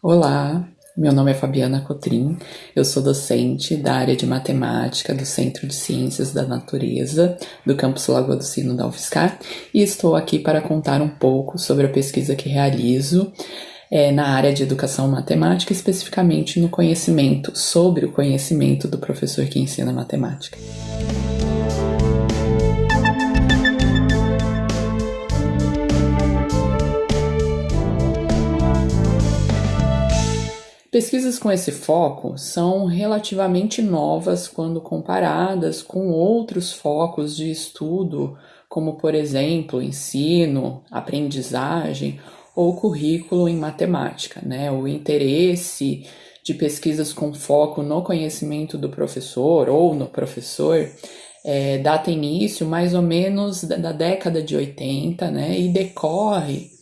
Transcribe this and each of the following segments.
Olá, meu nome é Fabiana Cotrim, eu sou docente da área de matemática do Centro de Ciências da Natureza do campus Lagoa do Sino da UFSCar e estou aqui para contar um pouco sobre a pesquisa que realizo é, na área de educação matemática, especificamente no conhecimento, sobre o conhecimento do professor que ensina matemática. Pesquisas com esse foco são relativamente novas quando comparadas com outros focos de estudo, como, por exemplo, ensino, aprendizagem ou currículo em matemática. Né? O interesse de pesquisas com foco no conhecimento do professor ou no professor é, data início mais ou menos da década de 80 né? e decorre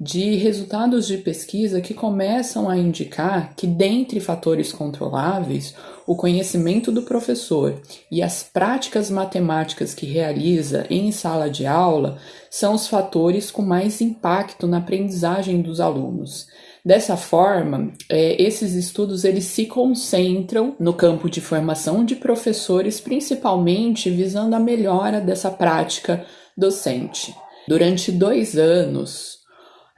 de resultados de pesquisa que começam a indicar que, dentre fatores controláveis, o conhecimento do professor e as práticas matemáticas que realiza em sala de aula são os fatores com mais impacto na aprendizagem dos alunos. Dessa forma, é, esses estudos eles se concentram no campo de formação de professores, principalmente visando a melhora dessa prática docente. Durante dois anos,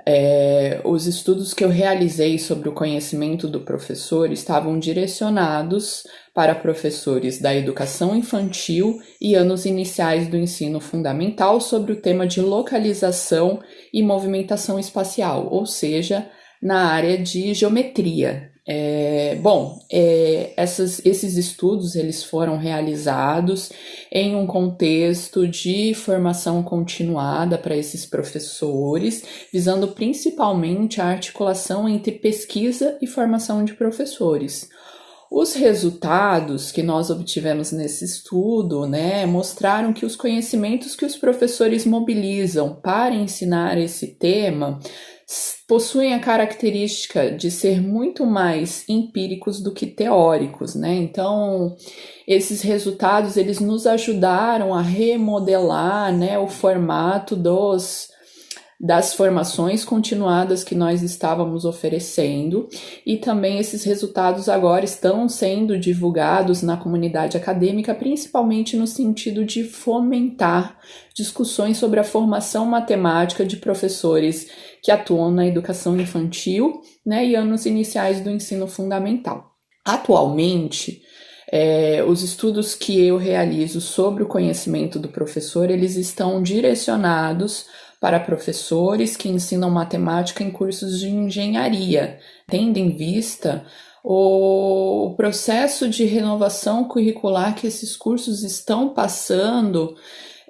é, os estudos que eu realizei sobre o conhecimento do professor estavam direcionados para professores da educação infantil e anos iniciais do ensino fundamental sobre o tema de localização e movimentação espacial, ou seja, na área de geometria, é, bom, é, essas, esses estudos eles foram realizados em um contexto de formação continuada para esses professores, visando principalmente a articulação entre pesquisa e formação de professores. Os resultados que nós obtivemos nesse estudo né, mostraram que os conhecimentos que os professores mobilizam para ensinar esse tema possuem a característica de ser muito mais empíricos do que teóricos, né? Então, esses resultados eles nos ajudaram a remodelar, né, o formato dos das formações continuadas que nós estávamos oferecendo, e também esses resultados agora estão sendo divulgados na comunidade acadêmica, principalmente no sentido de fomentar discussões sobre a formação matemática de professores que atuam na educação infantil né, e anos iniciais do ensino fundamental. Atualmente, é, os estudos que eu realizo sobre o conhecimento do professor, eles estão direcionados para professores que ensinam matemática em cursos de engenharia, tendo em vista o processo de renovação curricular que esses cursos estão passando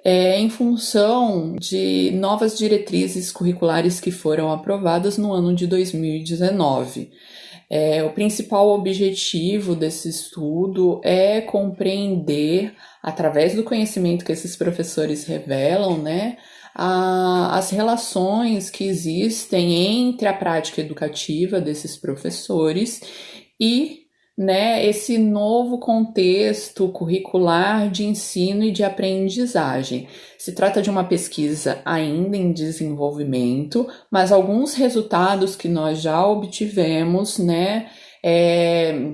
é, em função de novas diretrizes curriculares que foram aprovadas no ano de 2019. É, o principal objetivo desse estudo é compreender, através do conhecimento que esses professores revelam, né, a, as relações que existem entre a prática educativa desses professores e né, esse novo contexto curricular de ensino e de aprendizagem. Se trata de uma pesquisa ainda em desenvolvimento, mas alguns resultados que nós já obtivemos, né, é,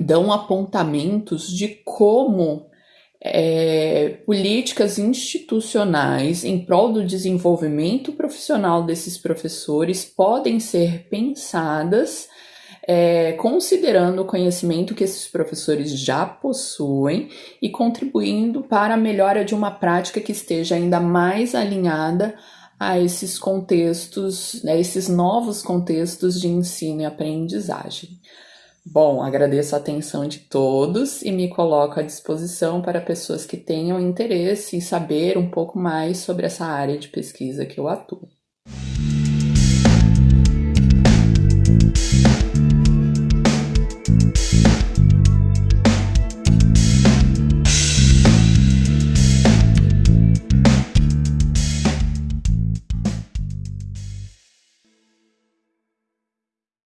dão apontamentos de como é, políticas institucionais em prol do desenvolvimento profissional desses professores podem ser pensadas é, considerando o conhecimento que esses professores já possuem e contribuindo para a melhora de uma prática que esteja ainda mais alinhada a esses contextos, né, esses novos contextos de ensino e aprendizagem. Bom, agradeço a atenção de todos e me coloco à disposição para pessoas que tenham interesse em saber um pouco mais sobre essa área de pesquisa que eu atuo.